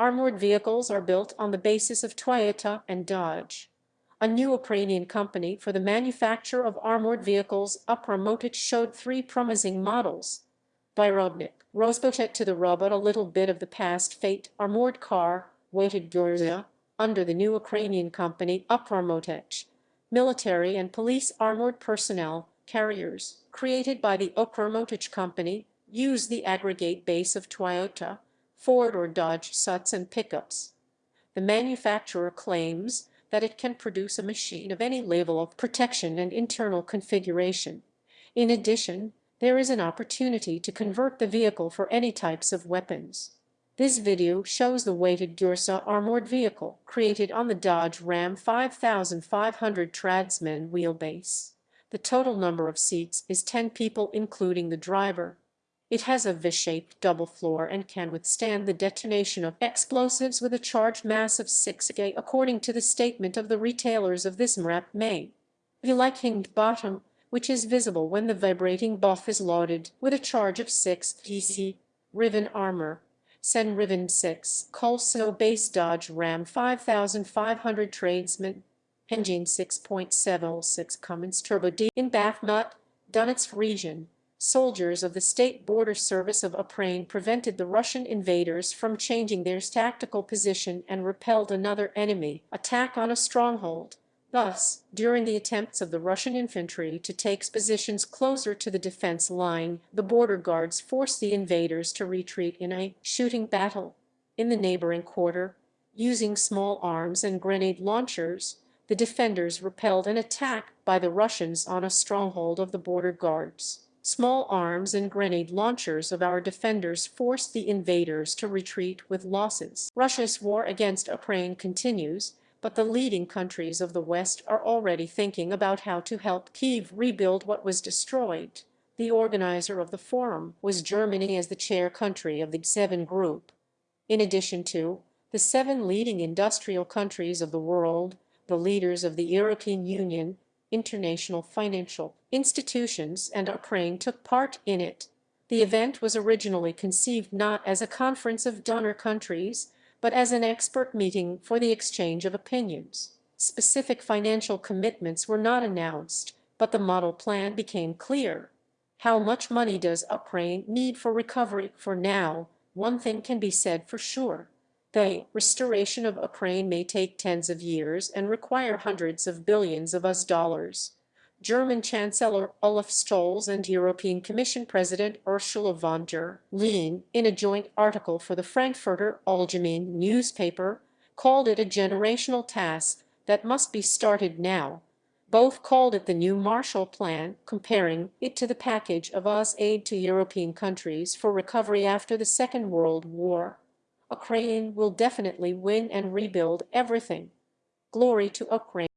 armored vehicles are built on the basis of Toyota and Dodge. A new Ukrainian company for the manufacture of armored vehicles Upramotic showed three promising models. Byrodnik, Rozpochet to the robot a little bit of the past fate armored car, weighted Gurza, under the new Ukrainian company Upramotic, military and police armored personnel carriers created by the Upramotic company use the aggregate base of Toyota, Ford or Dodge Suts and pickups. The manufacturer claims that it can produce a machine of any level of protection and internal configuration. In addition, there is an opportunity to convert the vehicle for any types of weapons. This video shows the weighted Gurza armored vehicle created on the Dodge Ram 5500 Tradesman wheelbase. The total number of seats is 10 people including the driver. It has a V-shaped double floor and can withstand the detonation of explosives with a charged mass of 6 K according to the statement of the retailers of this MRAP May. The like hinged bottom, which is visible when the vibrating buff is loaded with a charge of 6 PC, Riven armor, Sen Riven 6, Colso base Dodge Ram 5500 Tradesman, engine 6.76 Cummins Turbo D in Bakhmut, Donetsk region. Soldiers of the State Border Service of Ukraine prevented the Russian invaders from changing their tactical position and repelled another enemy attack on a stronghold. Thus, during the attempts of the Russian infantry to take positions closer to the defense line, the border guards forced the invaders to retreat in a shooting battle. In the neighboring quarter, using small arms and grenade launchers, the defenders repelled an attack by the Russians on a stronghold of the border guards. Small arms and grenade launchers of our defenders forced the invaders to retreat with losses. Russia's war against Ukraine continues, but the leading countries of the West are already thinking about how to help Kiev rebuild what was destroyed. The organizer of the forum was Germany as the chair country of the Seven Group. In addition to the seven leading industrial countries of the world, the leaders of the European Union, international financial institutions and Ukraine took part in it. The event was originally conceived not as a conference of donor countries, but as an expert meeting for the exchange of opinions. Specific financial commitments were not announced, but the model plan became clear. How much money does Ukraine need for recovery? For now, one thing can be said for sure. The restoration of Ukraine may take tens of years and require hundreds of billions of US dollars. German Chancellor Olaf Scholz and European Commission President Ursula von der Leyen, in a joint article for the Frankfurter Allgemeine newspaper, called it a generational task that must be started now. Both called it the new Marshall Plan, comparing it to the package of US aid to European countries for recovery after the Second World War. Ukraine will definitely win and rebuild everything. Glory to Ukraine.